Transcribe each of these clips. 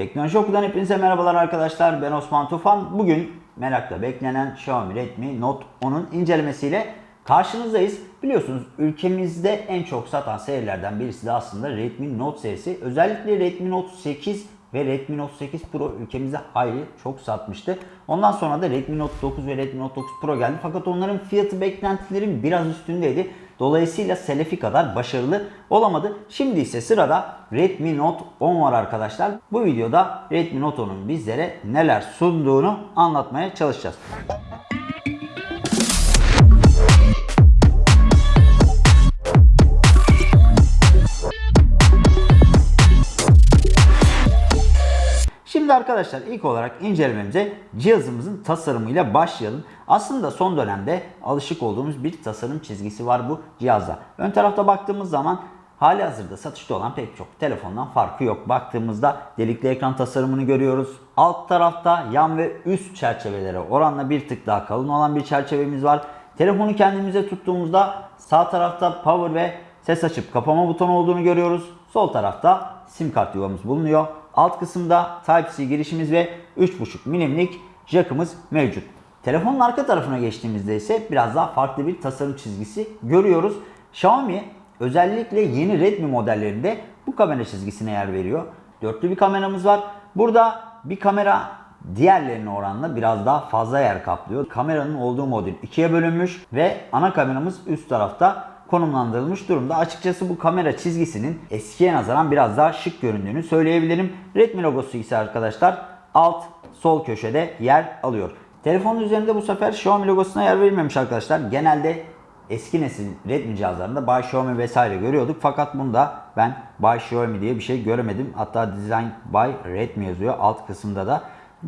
Teknoloji Oku'dan hepinize merhabalar arkadaşlar. Ben Osman Tufan. Bugün merakla beklenen Xiaomi Redmi Note 10'un incelemesiyle karşınızdayız. Biliyorsunuz ülkemizde en çok satan serilerden birisi de aslında Redmi Note serisi. Özellikle Redmi Note 8 ve Redmi Note 8 Pro ülkemizde hayli çok satmıştı. Ondan sonra da Redmi Note 9 ve Redmi Note 9 Pro geldi. Fakat onların fiyatı beklentilerin biraz üstündeydi. Dolayısıyla Selefi kadar başarılı olamadı. Şimdi ise sırada Redmi Note 10 var arkadaşlar. Bu videoda Redmi Note 10'un bizlere neler sunduğunu anlatmaya çalışacağız. Şimdi arkadaşlar ilk olarak incelememize cihazımızın tasarımıyla başlayalım. Aslında son dönemde alışık olduğumuz bir tasarım çizgisi var bu cihazda. Ön tarafta baktığımız zaman hali hazırda satışta olan pek çok telefondan farkı yok. Baktığımızda delikli ekran tasarımını görüyoruz. Alt tarafta yan ve üst çerçevelere oranla bir tık daha kalın olan bir çerçevemiz var. Telefonu kendimize tuttuğumuzda sağ tarafta power ve ses açıp kapama butonu olduğunu görüyoruz. Sol tarafta sim kart yuvamız bulunuyor. Alt kısımda Type-C girişimiz ve 3.5 milimlik jackımız mevcut. Telefonun arka tarafına geçtiğimizde ise biraz daha farklı bir tasarım çizgisi görüyoruz. Xiaomi özellikle yeni Redmi modellerinde bu kamera çizgisine yer veriyor. Dörtlü bir kameramız var. Burada bir kamera diğerlerine oranla biraz daha fazla yer kaplıyor. Kameranın olduğu modül ikiye bölünmüş ve ana kameramız üst tarafta konumlandırılmış durumda. Açıkçası bu kamera çizgisinin eskiye nazaran biraz daha şık göründüğünü söyleyebilirim. Redmi logosu ise arkadaşlar alt sol köşede yer alıyor. Telefonun üzerinde bu sefer Xiaomi logosuna yer verilmemiş arkadaşlar. Genelde eski nesil Redmi cihazlarında By Xiaomi vesaire görüyorduk. Fakat bunda ben By Xiaomi diye bir şey göremedim. Hatta Design by Redmi yazıyor alt kısımda da.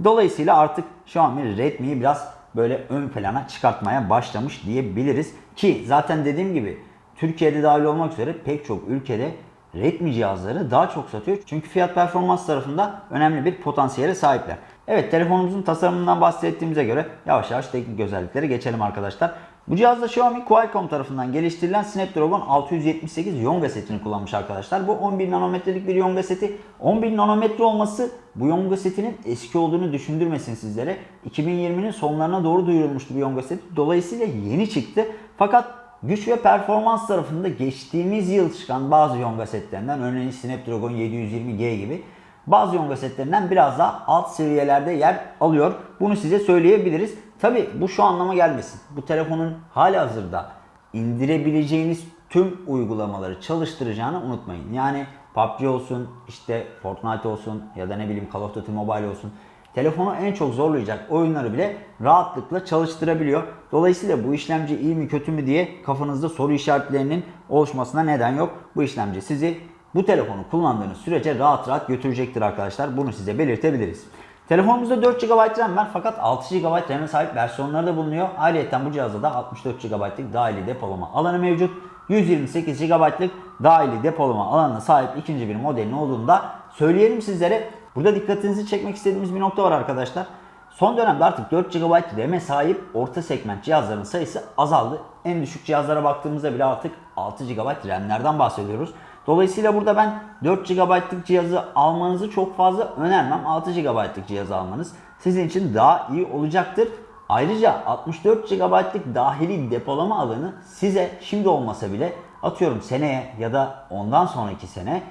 Dolayısıyla artık Xiaomi Redmi'yi biraz böyle ön plana çıkartmaya başlamış diyebiliriz. Ki zaten dediğim gibi Türkiye'de dahil olmak üzere pek çok ülkede Redmi cihazları daha çok satıyor. Çünkü fiyat performans tarafında önemli bir potansiyele sahipler. Evet telefonumuzun tasarımından bahsettiğimize göre yavaş yavaş teknik özelliklere geçelim arkadaşlar. Bu cihazda Xiaomi Qualcomm tarafından geliştirilen Snapdragon 678 Yonga setini kullanmış arkadaşlar. Bu 11 nanometrelik bir Yonga seti. 11 nanometre olması bu Yonga setinin eski olduğunu düşündürmesin sizlere. 2020'nin sonlarına doğru duyurulmuştu bu Yonga seti. Dolayısıyla yeni çıktı. Fakat güç ve performans tarafında geçtiğimiz yıl çıkan bazı Yonga setlerinden örneğin Snapdragon 720G gibi bazı Yonga setlerinden biraz daha alt seviyelerde yer alıyor. Bunu size söyleyebiliriz. Tabi bu şu anlama gelmesin. Bu telefonun hali hazırda indirebileceğiniz tüm uygulamaları çalıştıracağını unutmayın. Yani PUBG olsun, işte Fortnite olsun ya da ne bileyim Call of Duty Mobile olsun. Telefonu en çok zorlayacak oyunları bile rahatlıkla çalıştırabiliyor. Dolayısıyla bu işlemci iyi mi kötü mü diye kafanızda soru işaretlerinin oluşmasına neden yok. Bu işlemci sizi bu telefonu kullandığınız sürece rahat rahat götürecektir arkadaşlar. Bunu size belirtebiliriz. Telefonumuzda 4 GB RAM var fakat 6 GB RAM'e sahip versiyonları da bulunuyor. Ayrıca bu cihazda da 64 GB'lık dahili depolama alanı mevcut. 128 GB'lık dahili depolama alanına sahip ikinci bir modelin olduğunu da söyleyelim sizlere. Burada dikkatinizi çekmek istediğimiz bir nokta var arkadaşlar. Son dönemde artık 4 GB RAM'e sahip orta segment cihazların sayısı azaldı. En düşük cihazlara baktığımızda bile artık 6 GB RAM'lerden bahsediyoruz. Dolayısıyla burada ben 4 GB'lık cihazı almanızı çok fazla önermem. 6 GB'lık cihazı almanız sizin için daha iyi olacaktır. Ayrıca 64 GB'lık dahili depolama alanı size şimdi olmasa bile atıyorum seneye ya da ondan sonraki sene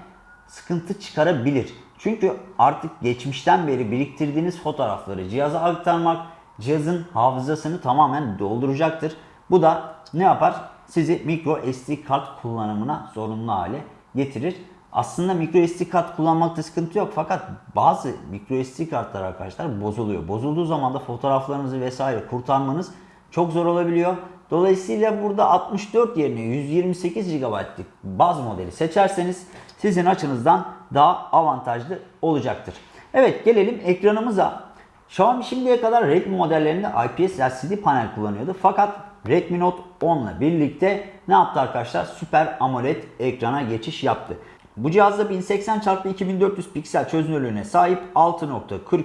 sıkıntı çıkarabilir. Çünkü artık geçmişten beri biriktirdiğiniz fotoğrafları cihaza aktarmak cihazın hafızasını tamamen dolduracaktır. Bu da ne yapar? Sizi micro SD kart kullanımına zorunlu hale getirir. Aslında micro SD kart kullanmakta sıkıntı yok fakat bazı micro SD kartlar arkadaşlar bozuluyor. Bozulduğu zaman da fotoğraflarınızı vesaire kurtarmanız çok zor olabiliyor. Dolayısıyla burada 64 yerine 128 GB'lık baz modeli seçerseniz sizin açınızdan daha avantajlı olacaktır. Evet gelelim ekranımıza. Xiaomi şimdiye kadar Redmi modellerinde IPS LCD panel kullanıyordu. Fakat Redmi Note 10 ile birlikte ne yaptı arkadaşlar? Süper AMOLED ekrana geçiş yaptı. Bu cihazda 1080x2400 piksel çözünürlüğüne sahip 6.43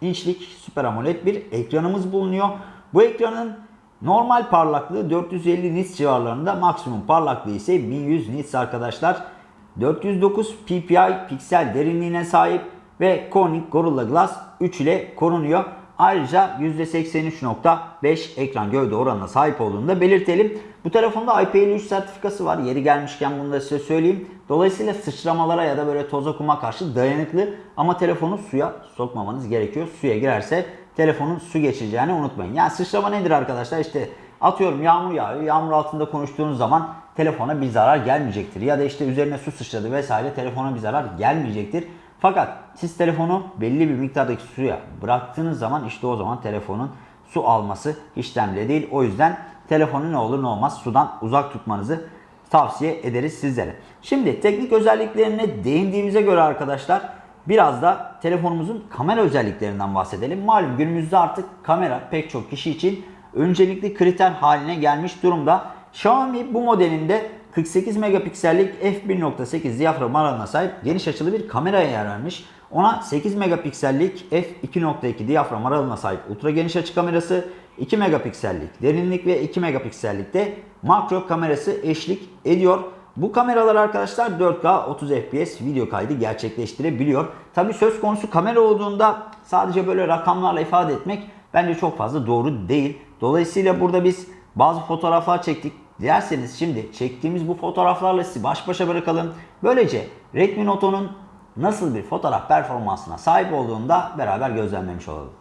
inçlik Süper AMOLED bir ekranımız bulunuyor. Bu ekranın normal parlaklığı 450 nits civarlarında, maksimum parlaklığı ise 1100 nits arkadaşlar. 409 ppi piksel derinliğine sahip ve Corning Gorilla Glass 3 ile korunuyor. Ayrıca %83.5 ekran gövde oranına sahip olduğunu da belirtelim. Bu telefonda IP53 sertifikası var. Yeri gelmişken bunu da size söyleyeyim. Dolayısıyla sıçramalara ya da böyle toza kuma karşı dayanıklı ama telefonu suya sokmamanız gerekiyor. Suya girerse telefonun su geçireceğini unutmayın. Yani sıçrama nedir arkadaşlar? İşte atıyorum yağmur yağıyor. Yağmur altında konuştuğunuz zaman telefona bir zarar gelmeyecektir. Ya da işte üzerine su sıçradı vesaire telefona bir zarar gelmeyecektir. Fakat siz telefonu belli bir miktardaki suya bıraktığınız zaman işte o zaman telefonun su alması işlemde değil. O yüzden telefonu ne olur ne olmaz sudan uzak tutmanızı tavsiye ederiz sizlere. Şimdi teknik özelliklerine değindiğimize göre arkadaşlar biraz da telefonumuzun kamera özelliklerinden bahsedelim. Malum günümüzde artık kamera pek çok kişi için öncelikli kriter haline gelmiş durumda. Xiaomi bu modelinde 48 megapiksellik f1.8 diyafram aralığına sahip geniş açılı bir kameraya yer vermiş. Ona 8 megapiksellik f2.2 diyafram aralığına sahip ultra geniş açı kamerası, 2 megapiksellik derinlik ve 2 megapiksellik de makro kamerası eşlik ediyor. Bu kameralar arkadaşlar 4K 30 FPS video kaydı gerçekleştirebiliyor. Tabi söz konusu kamera olduğunda sadece böyle rakamlarla ifade etmek bence çok fazla doğru değil. Dolayısıyla burada biz bazı fotoğraflar çektik. Dilerseniz şimdi çektiğimiz bu fotoğraflarla sizi baş başa bırakalım. Böylece Redmi Note 10'un nasıl bir fotoğraf performansına sahip olduğunu da beraber gözlemlemiş olalım.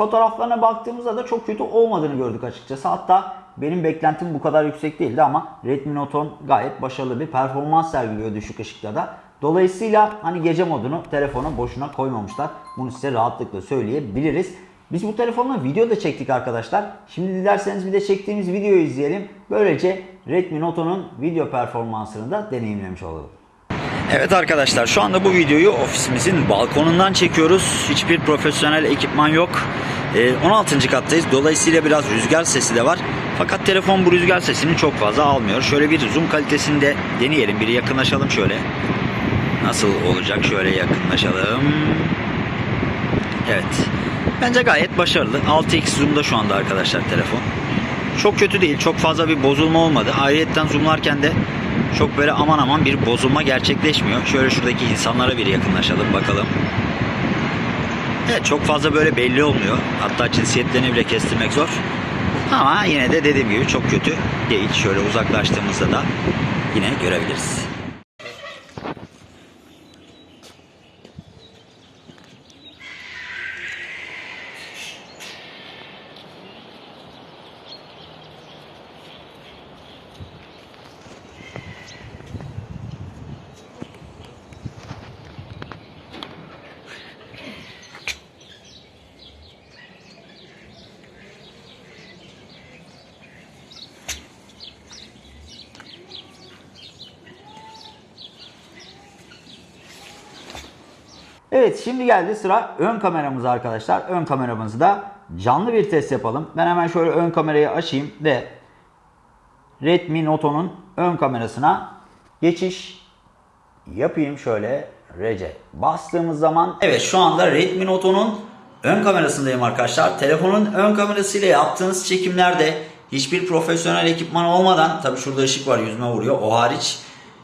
Fotoğraflarına baktığımızda da çok kötü olmadığını gördük açıkçası. Hatta benim beklentim bu kadar yüksek değildi ama Redmi Note 10 gayet başarılı bir performans sergiliyor düşük ışıkta da. Dolayısıyla hani gece modunu telefona boşuna koymamışlar. Bunu size rahatlıkla söyleyebiliriz. Biz bu telefonla video da çektik arkadaşlar. Şimdi dilerseniz bir de çektiğimiz videoyu izleyelim. Böylece Redmi Note 10'un video performansını da deneyimlemiş olalım. Evet arkadaşlar şu anda bu videoyu ofisimizin balkonundan çekiyoruz. Hiçbir profesyonel ekipman yok. Ee, 16. kattayız. Dolayısıyla biraz rüzgar sesi de var. Fakat telefon bu rüzgar sesini çok fazla almıyor. Şöyle bir zoom kalitesini de deneyelim. Bir yakınlaşalım şöyle. Nasıl olacak? Şöyle yakınlaşalım. Evet. Bence gayet başarılı. 6x zoom'da şu anda arkadaşlar telefon. Çok kötü değil. Çok fazla bir bozulma olmadı. Ayrıyetten zoomlarken de çok böyle aman aman bir bozulma gerçekleşmiyor. Şöyle şuradaki insanlara bir yakınlaşalım bakalım. Evet çok fazla böyle belli olmuyor. Hatta cinsiyetlerini bile kestirmek zor. Ama yine de dediğim gibi çok kötü değil. Şöyle uzaklaştığımızda da yine görebiliriz. Evet şimdi geldi sıra ön kameramıza arkadaşlar. Ön kameramızda canlı bir test yapalım. Ben hemen şöyle ön kamerayı açayım ve Redmi Note 10'un ön kamerasına geçiş yapayım şöyle Rece. Bastığımız zaman evet şu anda Redmi Note 10'un ön kamerasındayım arkadaşlar. Telefonun ön kamerasıyla yaptığınız çekimlerde hiçbir profesyonel ekipman olmadan tabi şurada ışık var yüzüme vuruyor o hariç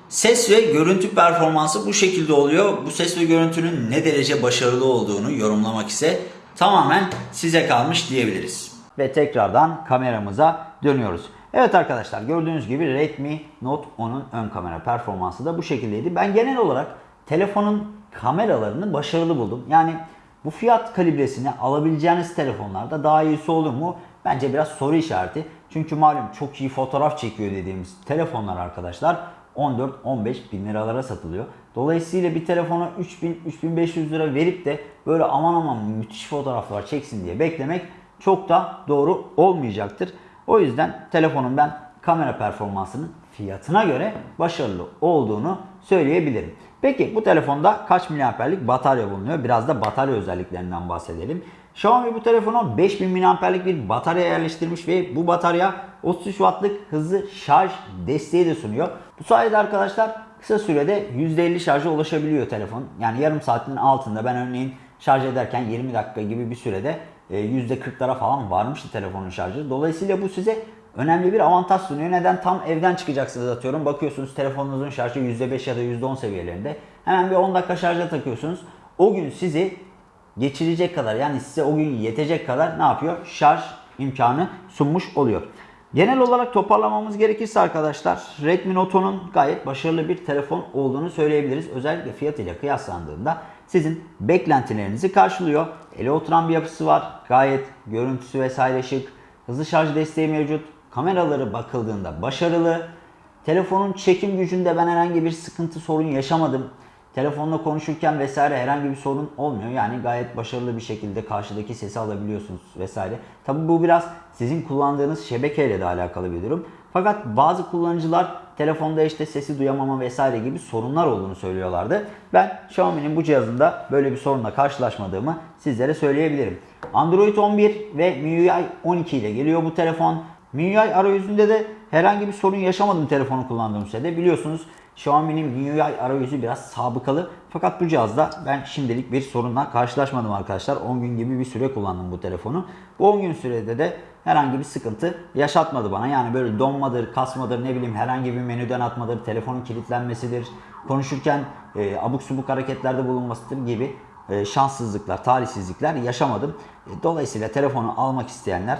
Ses ve görüntü performansı bu şekilde oluyor. Bu ses ve görüntünün ne derece başarılı olduğunu yorumlamak ise tamamen size kalmış diyebiliriz. Ve tekrardan kameramıza dönüyoruz. Evet arkadaşlar gördüğünüz gibi Redmi Note 10'un ön kamera performansı da bu şekildeydi. Ben genel olarak telefonun kameralarını başarılı buldum. Yani bu fiyat kalibresini alabileceğiniz telefonlarda daha iyisi olur mu? Bence biraz soru işareti. Çünkü malum çok iyi fotoğraf çekiyor dediğimiz telefonlar arkadaşlar 14-15 bin liralara satılıyor. Dolayısıyla bir telefona 3000-3500 lira verip de böyle aman aman müthiş fotoğraflar çeksin diye beklemek çok da doğru olmayacaktır. O yüzden telefonun ben kamera performansının fiyatına göre başarılı olduğunu söyleyebilirim. Peki bu telefonda kaç miliamperlik batarya bulunuyor? Biraz da batarya özelliklerinden bahsedelim. Xiaomi bu telefona 5000 miliamperlik bir batarya yerleştirmiş ve bu batarya 33 wattlık hızlı şarj desteği de sunuyor. Bu sayede arkadaşlar kısa sürede %50 şarja ulaşabiliyor telefon. Yani yarım saatin altında ben örneğin şarj ederken 20 dakika gibi bir sürede e, %40'lara falan varmıştı telefonun şarjı. Dolayısıyla bu size önemli bir avantaj sunuyor. Neden? Tam evden çıkacaksınız atıyorum. Bakıyorsunuz telefonunuzun şarjı %5 ya da %10 seviyelerinde. Hemen bir 10 dakika şarja takıyorsunuz. O gün sizi geçirecek kadar yani size o gün yetecek kadar ne yapıyor? Şarj imkanı sunmuş oluyor. Genel olarak toparlamamız gerekirse arkadaşlar Redmi Note 10'un gayet başarılı bir telefon olduğunu söyleyebiliriz. Özellikle fiyatıyla kıyaslandığında sizin beklentilerinizi karşılıyor. Ele oturan bir yapısı var. Gayet görüntüsü vesaire şık. Hızlı şarj desteği mevcut. Kameraları bakıldığında başarılı. Telefonun çekim gücünde ben herhangi bir sıkıntı sorun yaşamadım. Telefonla konuşurken vesaire herhangi bir sorun olmuyor. Yani gayet başarılı bir şekilde karşıdaki sesi alabiliyorsunuz vesaire. Tabi bu biraz sizin kullandığınız şebekeyle de alakalı bir durum. Fakat bazı kullanıcılar telefonda işte sesi duyamama vesaire gibi sorunlar olduğunu söylüyorlardı. Ben Xiaomi'nin bu cihazında böyle bir sorunla karşılaşmadığımı sizlere söyleyebilirim. Android 11 ve MIUI 12 ile geliyor bu telefon. MIUI arayüzünde de herhangi bir sorun yaşamadım telefonu kullandığım sürede. Biliyorsunuz Xiaomi'nin MIUI arayüzü biraz sabıkalı. Fakat bu cihazda ben şimdilik bir sorunla karşılaşmadım arkadaşlar. 10 gün gibi bir süre kullandım bu telefonu. Bu 10 gün sürede de herhangi bir sıkıntı yaşatmadı bana. Yani böyle donmadır, kasmadır, ne bileyim herhangi bir menüden atmadır, telefonun kilitlenmesidir, konuşurken e, abuk subuk hareketlerde bulunmasıdır gibi e, şanssızlıklar, talihsizlikler yaşamadım. E, dolayısıyla telefonu almak isteyenler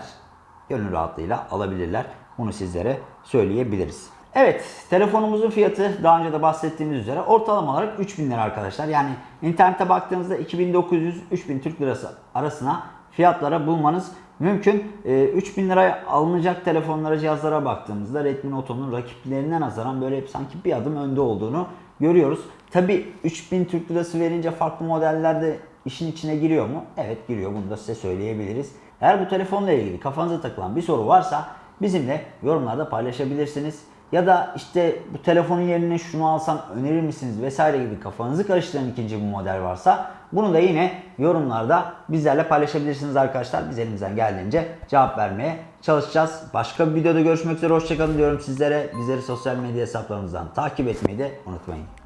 gönül rahatlığıyla alabilirler. Bunu sizlere söyleyebiliriz. Evet, telefonumuzun fiyatı daha önce de bahsettiğimiz üzere ortalama olarak 3000 lira arkadaşlar. Yani internete baktığınızda 2900-3000 Türk Lirası arasına fiyatlara bulmanız mümkün. E, 3000 liraya alınacak telefonlara, cihazlara baktığımızda Redmi Note 10'un rakiplerinden nazaran böyle hep sanki bir adım önde olduğunu görüyoruz. Tabi 3000 Türk Lirası verince farklı modeller de işin içine giriyor mu? Evet giriyor. Bunu da size söyleyebiliriz. Eğer bu telefonla ilgili kafanıza takılan bir soru varsa bizimle yorumlarda paylaşabilirsiniz. Ya da işte bu telefonun yerine şunu alsam önerir misiniz vesaire gibi kafanızı karıştıran ikinci bir model varsa bunu da yine yorumlarda bizlerle paylaşabilirsiniz arkadaşlar. Biz elimizden geldiğince cevap vermeye çalışacağız. Başka bir videoda görüşmek üzere. Hoşçakalın diyorum sizlere. Bizleri sosyal medya hesaplarımızdan takip etmeyi de unutmayın.